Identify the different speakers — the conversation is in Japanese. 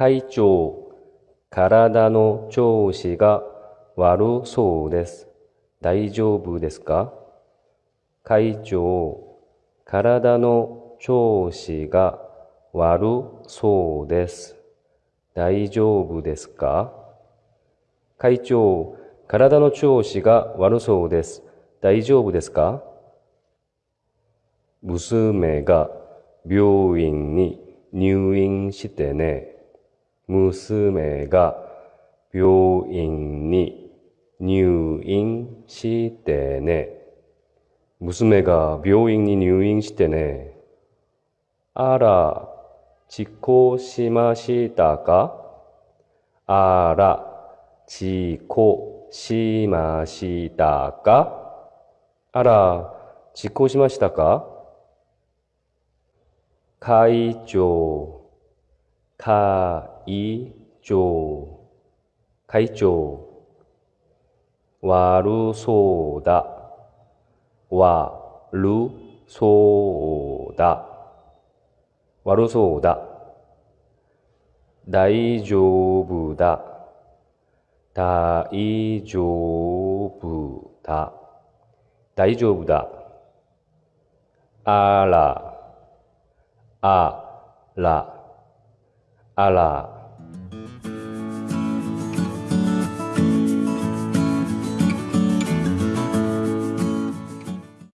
Speaker 1: 会長、体の調子が悪そうです。大丈夫ですか？会長、体の調子が悪そうです。大丈夫ですか？会長、体の調子が悪そうです。大丈夫ですか？娘が病院に入院してね。娘が病院に入院してね。娘が病院に入院してね。あら、事故しましたか？あら、事故しましたか？あら、事故しましたか？会長、会長、会長、悪そうだ、悪そうだ、悪そうだ、大丈夫だ、大丈夫だ、大丈夫だ、あら、あら、あら、